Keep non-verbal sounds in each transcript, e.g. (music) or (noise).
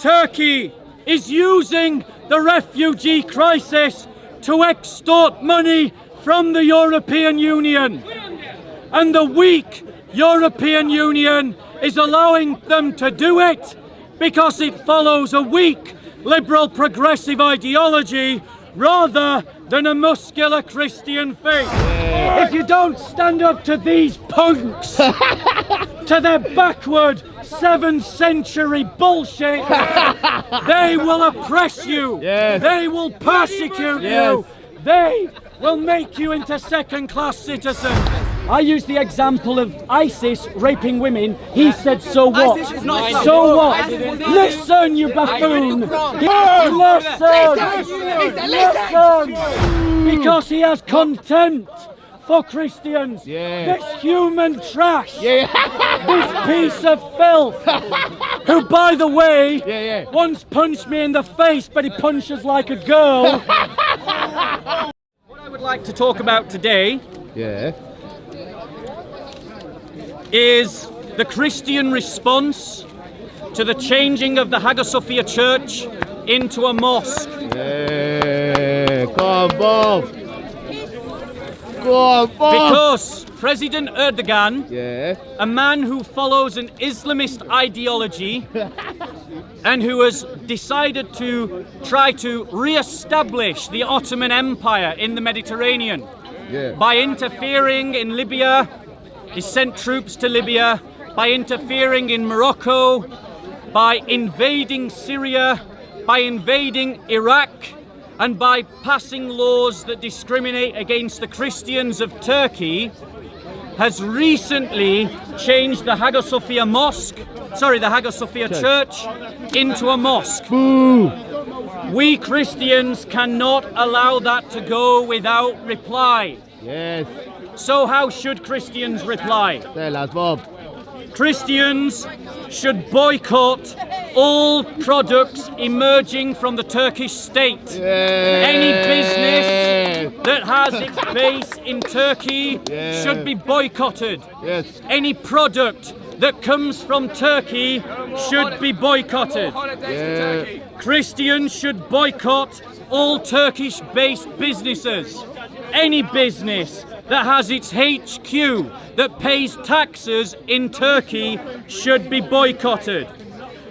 Turkey is using the refugee crisis to extort money from the European Union. And the weak European Union is allowing them to do it because it follows a weak liberal progressive ideology rather than a muscular Christian faith. If you don't stand up to these punks, (laughs) to their backward 7th century bullshit, (laughs) they will oppress you. Yes. They will persecute Yes. you. They will make you into second class citizens. I used the example of ISIS raping women. He said, so what? ISIS is not so what? Listen, you buffoon. Listen. Listen. Because he has contempt for Christians. Yeah. This human trash. Yeah. This piece of filth. Who, by the way, yeah. once punched me in the face, but he punches like a girl. (laughs) what I would like to talk about today Yeah. Is the Christian response to the changing of the Hagia Sophia Church into a mosque. Yeah. Go on, Bob. Go on, Bob. Because President Erdogan, Yeah. a man who follows an Islamist ideology (laughs) and who has decided to try to re-establish the Ottoman Empire in the Mediterranean Yeah. by interfering in Libya, he sent troops to Libya, by interfering in Morocco, by invading Syria, by invading Iraq, and by passing laws that discriminate against the Christians of Turkey, has recently changed the Hagia Sophia Mosque, sorry, the Hagia Sophia Church, into a mosque. Boo. We Christians cannot allow that to go without reply. Yes. So how should Christians reply? Tell us, Bob. Christians should boycott all products emerging from the Turkish state. Yeah. Any business that has its (laughs) base in Turkey Yeah. should be boycotted. Yes. Any product that comes from Turkey should be boycotted. Yeah. Christians should boycott all Turkish based businesses. Any business that has its HQ that pays taxes in Turkey should be boycotted.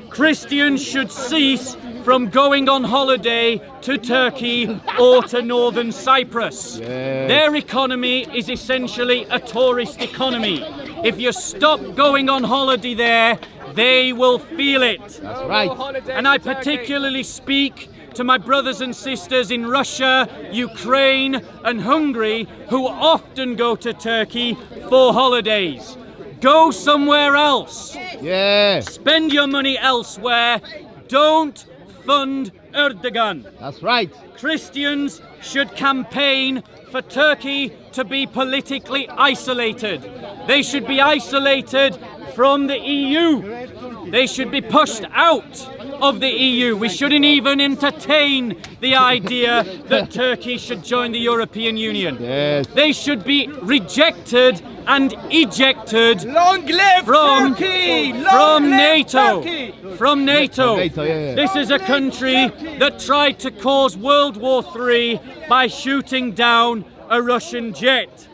Christians should cease from going on holiday to Turkey or to northern Cyprus. Their economy is essentially a tourist economy. If you stop going on holiday there, they will feel it. That's right. And I particularly speak to my brothers and sisters in Russia, Ukraine, and Hungary who often go to Turkey for holidays. Go somewhere else. Yeah. Spend your money elsewhere. Don't fund Erdogan. That's right. Christians should campaign for Turkey to be politically isolated. They should be isolated from the EU. They should be pushed out of the EU. We shouldn't even entertain the idea that Turkey should join the European Union. Yes. They should be rejected and ejected Long live from Turkey! Long from live NATO. Turkey! From NATO. From NATO, yeah, yeah. This is a country that tried to cause World War III by shooting down a Russian jet.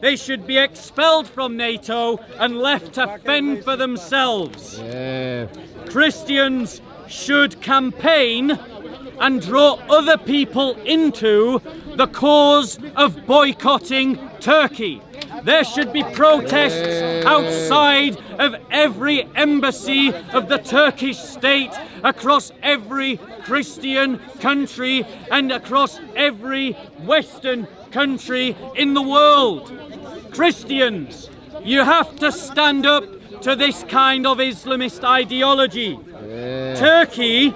They should be expelled from NATO and left to fend for themselves. Yeah. Christians should campaign and draw other people into the cause of boycotting Turkey. There should be protests outside of every embassy of the Turkish state across every Christian country and across every Western country in the world. Christians, you have to stand up to this kind of Islamist ideology. Turkey,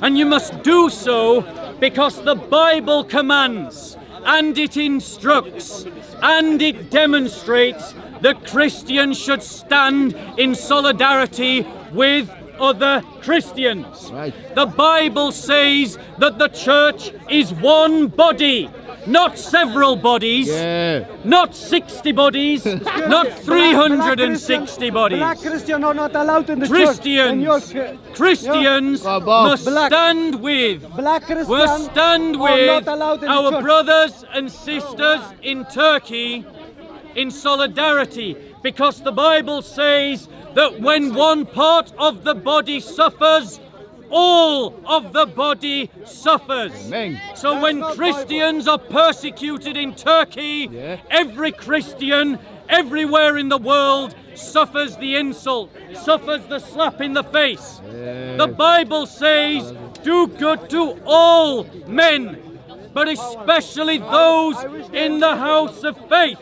and you must do so because the Bible commands and it instructs and it demonstrates that Christians should stand in solidarity with other Christians. Right. The Bible says that the church is one body not several bodies, Yeah. not 60 bodies, (laughs) not 360 bodies. Black Christians are not allowed in the Christians, church. Your- Christians must Black- stand with. Black Christians will stand with our brothers and sisters in Turkey in solidarity because the Bible says that when one part of the body suffers, all of the body suffers. Amen. So when Christians are persecuted in Turkey, Yeah. every Christian everywhere in the world suffers the insult, suffers the slap in the face. The Bible says, do good to all men, but especially those in the house of faith.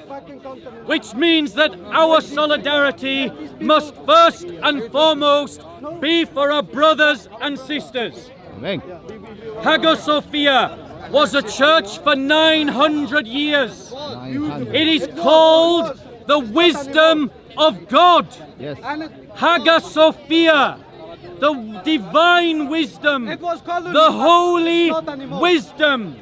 Which means that our solidarity must first and foremost be for our brothers and sisters. Amen. Hagia Sophia was a church for 900 years. 900. It is called the wisdom of God. Yes. And Hagia Sophia, the divine wisdom, it was called the holy wisdom.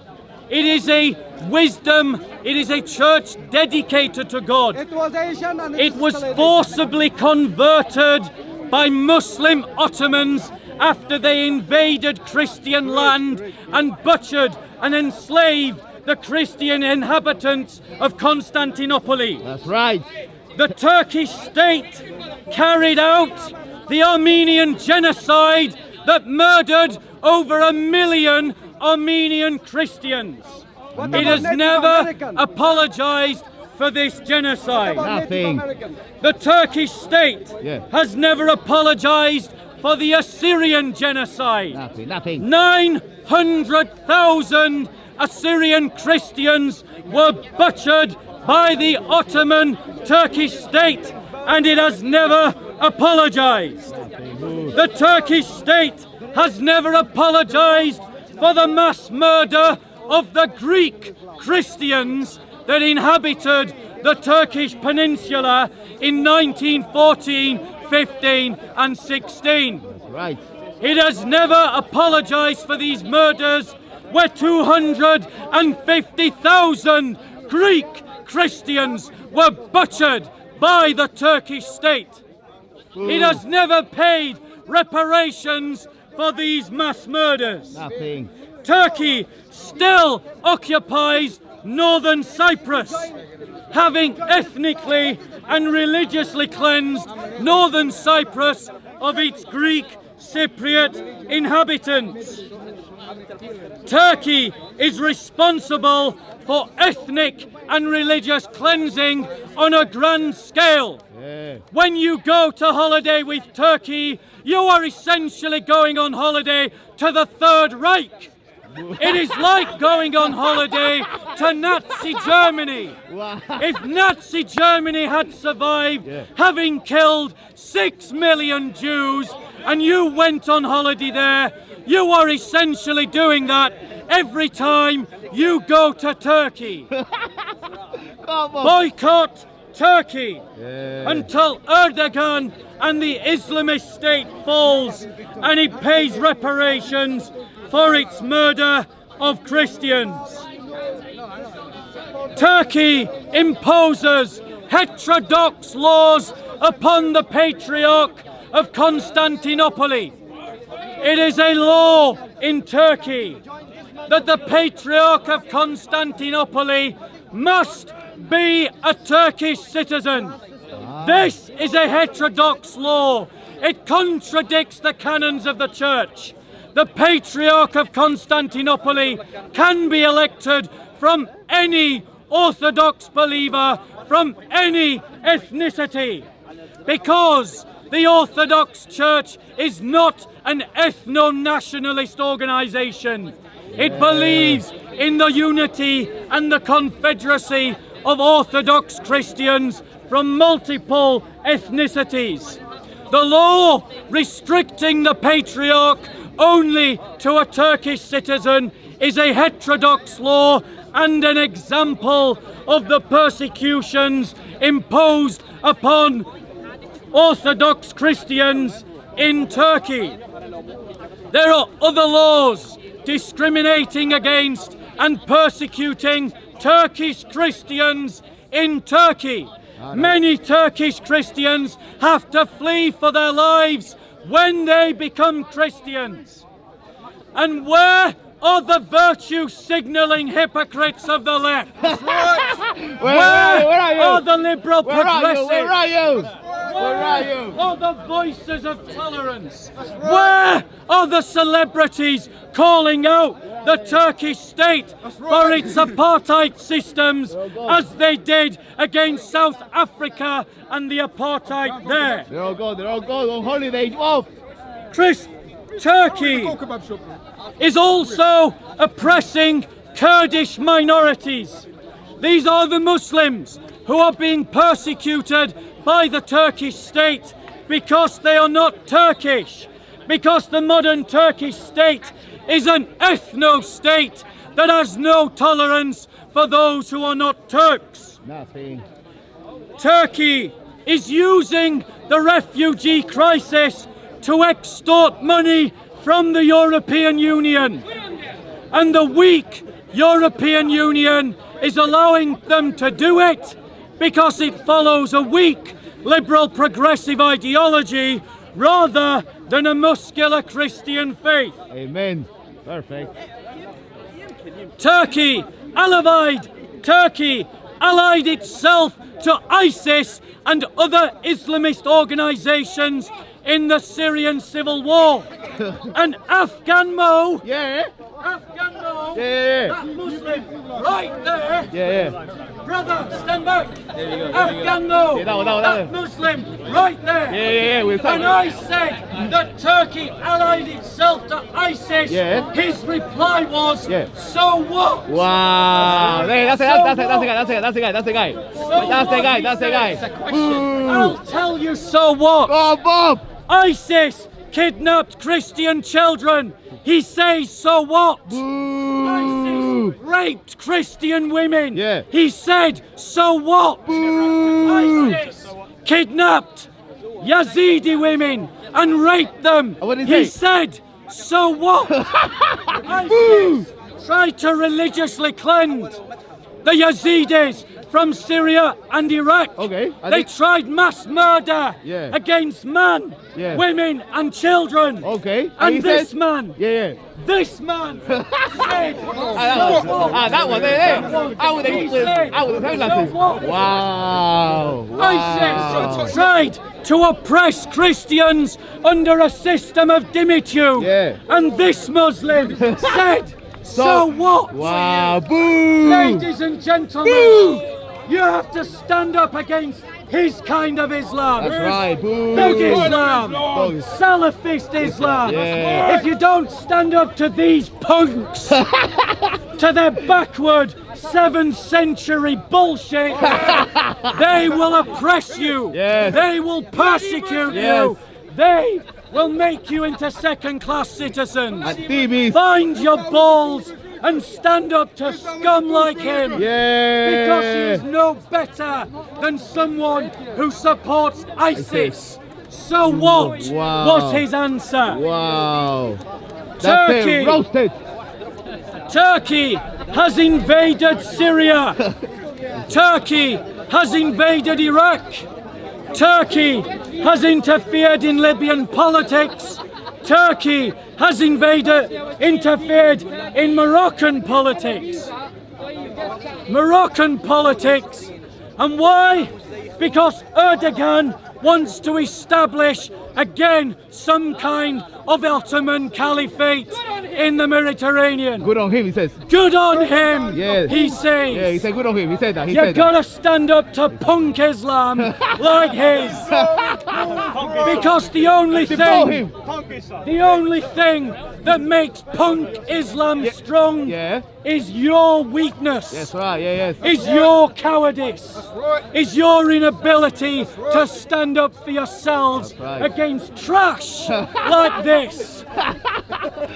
It is a wisdom, it is a church dedicated to God. It was Asian and It is was forcibly converted by Muslim Ottomans after they invaded Christian land and butchered and enslaved the Christian inhabitants of Constantinople. That's right. The Turkish state carried out the Armenian genocide that murdered over a million Armenian Christians. It has never apologized for this genocide. Nothing. The Turkish state Yeah. has never apologized for the Assyrian genocide. Nothing. Nothing. 900,000 Assyrian Christians were butchered by the Ottoman Turkish state and it has never apologized. The Turkish state has never apologized for the mass murder of the Greek Christians that inhabited the Turkish peninsula in 1914, 15 and 16. That's right. It has never apologized for these murders where 250,000 Greek Christians were butchered by the Turkish state. It has never paid reparations for these mass murders. Nothing. Turkey still occupies northern Cyprus, having ethnically and religiously cleansed northern Cyprus of its Greek Cypriot inhabitants. Turkey is responsible for ethnic and religious cleansing on a grand scale. Yeah. When you go to holiday with Turkey, you are essentially going on holiday to the Third Reich. It is like going on holiday to Nazi Germany. Wow. If Nazi Germany had survived, Yeah. having killed six million Jews, and you went on holiday there, you are essentially doing that every time you go to Turkey. (laughs) Boycott Turkey Yeah. until Erdogan and the Islamist state falls and he pays reparations for its murder of Christians. Turkey imposes heterodox laws upon the Patriarch of Constantinople. It is a law in Turkey that the Patriarch of Constantinople must be a Turkish citizen. This is a heterodox law. It contradicts the canons of the church. The Patriarch of Constantinople can be elected from any Orthodox believer from any ethnicity because the Orthodox Church is not an ethno nationalist organization. It believes in the unity and the confederacy of Orthodox Christians from multiple ethnicities. The law restricting the patriarch only to a Turkish citizen is a heterodox law and an example of the persecutions imposed upon Orthodox Christians in Turkey. There are other laws discriminating against and persecuting Turkish Christians in Turkey. Many Turkish Christians have to flee for their lives when they become Christians. And where are the virtue signaling hypocrites of the left? (laughs) Where, Where are? Where are are the liberal Where are you? Where are you? Where are you? are the voices of tolerance? Where are the celebrities calling out the Turkish state for its apartheid systems as they did against South Africa and the apartheid there? They're all gone. They're all gone on holiday. Off. Chris, Turkey is also oppressing Kurdish minorities. These are the Muslims who are being persecuted by the Turkish state because they are not Turkish, because the modern Turkish state is an ethno state that has no tolerance for those who are not Turks. Nothing. Turkey is using the refugee crisis to extort money from the European Union. And the weak European Union is allowing them to do it because it follows a weak liberal progressive ideology rather than a muscular Christian faith. Amen. Perfect. Turkey, allied Turkey allied itself to ISIS and other Islamist organizations in the Syrian civil war. (laughs) and Afghan Mo, Yeah. Afghan Mo, Yeah. that Muslim right there, Yeah. Yeah. brother, stand back. Afghan Mo, Yeah, that one, that one, that that. Muslim right there. Yeah. Yeah. Yeah. We'll When I said that Turkey allied itself to ISIS, Yeah. his reply was, Yeah. so what? Wow. Hey, that's it. That's, that's it. That's the guy. That's the guy. That's the guy. That's the guy. That's the guy. That's the guy. Boo. Hmm. I'll tell you so what. Oh, Bob. ISIS kidnapped Christian children. He says so what? Boo. ISIS raped Christian women. Yeah. He said so what? Boo. ISIS kidnapped Yazidi women and raped them. He he said so what? (laughs) ISIS tried to religiously cleanse the Yazidis from Syria and Iraq. Okay, I They tried mass murder Yeah. against man, Yeah. women, and children. Okay. And he this said- man, Yeah. Yeah. this man (laughs) said, Ah, that one. Ah, that one. There. there. Out with He the with, said, out with the sunglasses. so what? Wow. Wow. ISIS tried to oppress Christians under a system of dhimmitude. Yeah. And this Muslim (laughs) said, so, what? Wow. Boo. Ladies and gentlemen, you have to stand up against his kind of Islam. That's right. Boo. Thug Islam. Salafist Islam. Yeah. If you don't stand up to these punks, (laughs) to their backward 7th century bullshit, (laughs) they will oppress you. Yes. They will persecute Yes. you. They will make you into second class citizens. Find your balls and stand up to scum like him. Because he is no better than someone who supports ISIS. ISIS. So what Wow. was his answer? Wow. Turkey. Roasted. Turkey has invaded Syria. (laughs) Turkey has invaded Iraq. Turkey has interfered in Libyan politics. Turkey has invaded, interfered in Moroccan politics. Moroccan politics. And why? Because Erdogan wants to establish again some kind of Ottoman caliphate in the Mediterranean. Good on him, he says. Good on him, Yes. he says. Yeah, he said good on him. He said that. He you said gotta stand up to punk Islam (laughs) like his. because the only thing, the only thing that makes punk Islam strong Yeah. is your weakness. That's right. Yeah, yes. Is your cowardice, Right. is your inability to stand up for yourselves right. against trash (laughs) like this.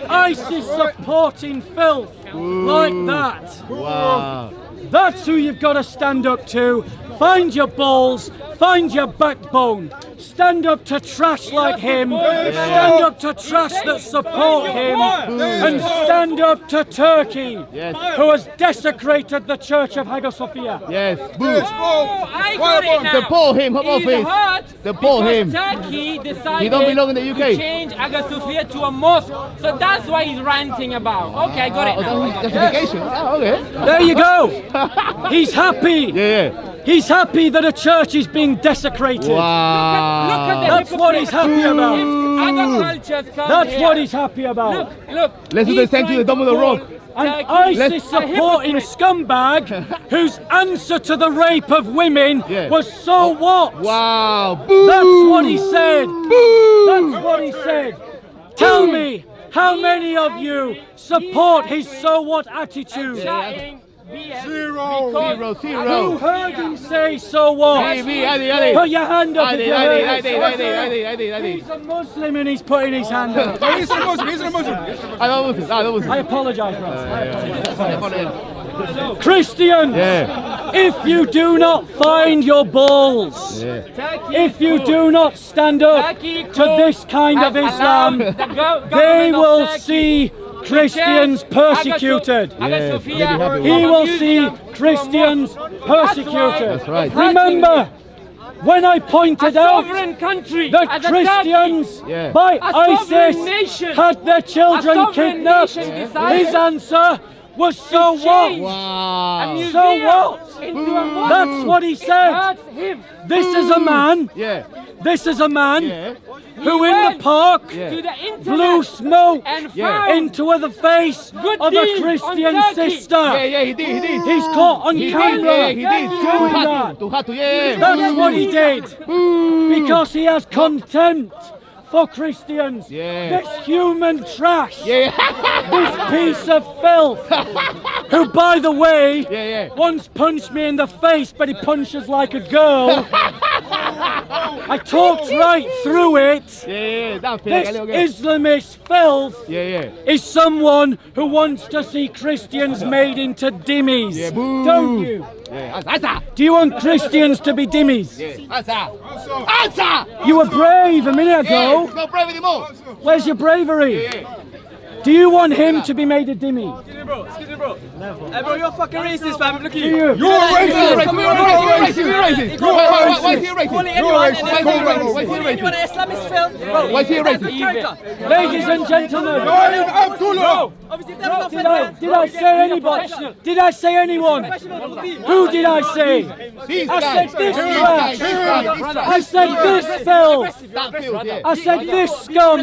ISIS supporting filth like that. Wow. That's who you've got to stand up to. Find your balls, Find your backbone. Stand up to trash like him. Stand up to trash that support him. And stand up to Turkey, who has desecrated the Church of Hagia Sophia. Yes. Boo. Oh, I got it now. Deport him, come on, He's please. hurt Deport because him. Turkey decided He don't belong in the UK. to change Hagia Sophia to a mosque. So that's what he's ranting about. Okay, I got it ah, Oh, now. that's justification. Oh, okay. There you go. (laughs) He's happy. Yeah, He's happy that a church is being desecrated. Wow. Look at the That's what he's happy about. If other cultures come That's here, what he's happy about. Look, look. Let's do he's the same to the trying Dome of the Rock. An Turkey ISIS a supporting scumbag (laughs) whose answer to the rape of women Yeah. was so oh, what? Wow. Boo. That's what he said. Boo. That's what he said. Tell me, how many of you support his so what attitude? BS Zero, because Who heard him say so what? Adi, Adi. Put your hand up if you Adi, heard Adi. Adi, Adi, Adi, Adi. He's a Muslim and he's putting his hand up. (laughs) He's a Muslim, he's a Muslim. I don't listen. I don't I listen. apologise, bro. Yeah. Christians, Yeah. if you do not find your balls, Yeah. If you do not stand up to this kind of Islam, they will see Christians persecuted. Yes, Sophia really happy with He will see museum to a Christians persecuted. That's That's right. Remember, when I pointed out sovereign country that Christians Yeah. by ISIS nation. had their children kidnapped, his answer was so to what? Wow. So what? into a hmm. mosque. That's what he said. him. This is a hmm. man, Yeah. this is a man Yeah. who He in the park Yeah. to the blew smoke and Yeah. into the face Good of a Christian sister. Yeah, yeah, he did, he did. He's caught on He did, camera yeah, he did. doing Tuhatu, that. Yeah, yeah. That's what he hmm. did. Because he has contempt for Christians. Yeah. This human trash. Yeah, This piece of filth. (laughs) Who, by the way, yeah, yeah. once punched me in the face, but he punches like a girl. (laughs) I talked right through it. Yeah, yeah, This Islamist filth Yeah, yeah. is someone who wants to see Christians made into dhimmis. Yeah, boo. Don't you? Yeah, answer. Do you want Christians to be dhimmis? Yeah, answer. Answer. You were brave a minute Yeah, ago. no brave anymore. Where's your bravery? Yeah. Do you want him to be made a dhimmi? Excuse me, Bro, excuse me, bro. Hey, bro, you're fucking racist, fam. Look at you. you? You're a You're racist. racist. You're racist. You're racist. You're Why- why- racist. Why is he a racist? You're anyone, racist. and Why is he a racist? racist. Why is he a calling anyone racist? an Islamist film. Why is he a racist? Ladies and gentlemen, Ibrahim Abdullah. Obviously, if they're not did I, did I say anybody? Did I say anyone? Who did I say? I said this These guy. guys. These guys. I said this filth. That feels, yeah. I said this scum.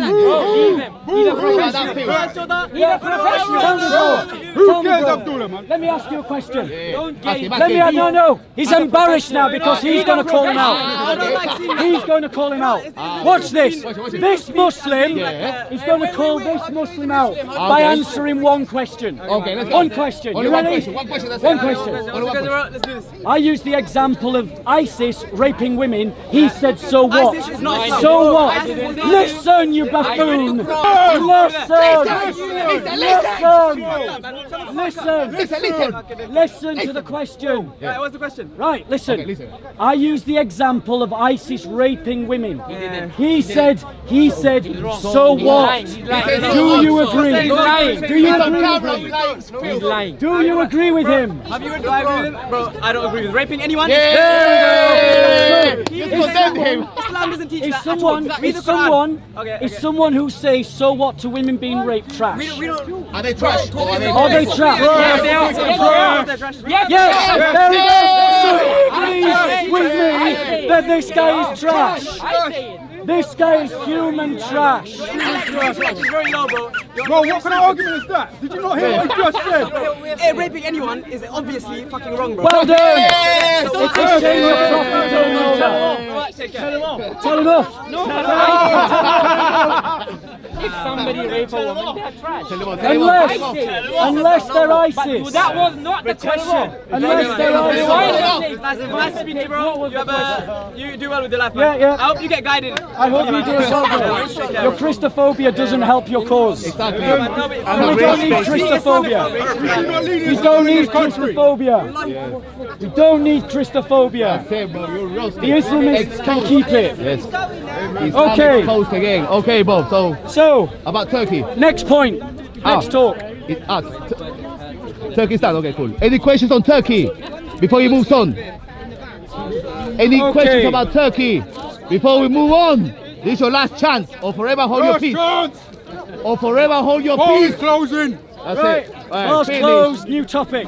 That feels. Tell me, bro. Who Tell cares, bro. Abdullah, man? Let me ask you a question. Don't get him, Let me. No, no. He's embarrassed now because he's going to call him out. I don't like seeing He's going to call him out. Watch this. This Muslim Yeah. is going to call this Muslim out by answering one question. Okay, let's go. One question. You one ready? question. One question. One question. Only one question. Let's do this. I used the example of ISIS raping women. He said, so what? ISIS is not Islam. So what? ISIS is not- Listen, you buffoon. Listen. Listen. Listen, listen. Listen to the question. Right, what's the question? Right, listen. Okay, listen. I used the example of ISIS raping women. He said, he said, so what? Do you agree? Do you agree with him? likes He's filth. lying. Do you agree with him? Have you read the Quran? Bro, I don't agree with raping anyone. Yeah. Is Just condemn him. Islam doesn't teach Is that. at all. someone, Read is someone, Okay, is okay. someone who says so what to women being raped trash? We don't, we don't. Are they trash? Or are they Are they trash? Yes, they are. They're trash. Yes, Yes, they are. there he is. So agrees with me that this guy is trash. I say it. This guy is human trash. It's very low, bro. Bro, what kind of argument is that? Did you not hear what he just said? Hey, raping anyone is obviously fucking wrong, bro. Well done. Yes. It's a shame you're profitable. Take care. Tell him off. if somebody rape a woman, they're trash. Unless, unless they're But ISIS. that was not the question. Unless they're ISIS. not say- Nice, nice to meet you, bro. You, a, uh, you do well with your life, Yeah, man. yeah. I hope you get guided. I hope you do as well, bro. Your Christophobia doesn't help your cause. Exactly. No, And we don't need Christophobia. You're not leading We don't need this. Christophobia. We don't need Christophobia. Say, bro, you're roasted. The Islamists can keep it. Yes. He's Okay. exposed again. Okay, Bob. So So, about Turkey. next point. Let's Ah. talk. It, ah, t- Turkey's done. Okay, cool. Any questions on Turkey before you move on? Any Okay. questions about Turkey before we move on? This is your last chance, or forever hold your peace. chance. Or forever hold your peace. closing. That's Right. it. Right, Close, finish. close. New topic.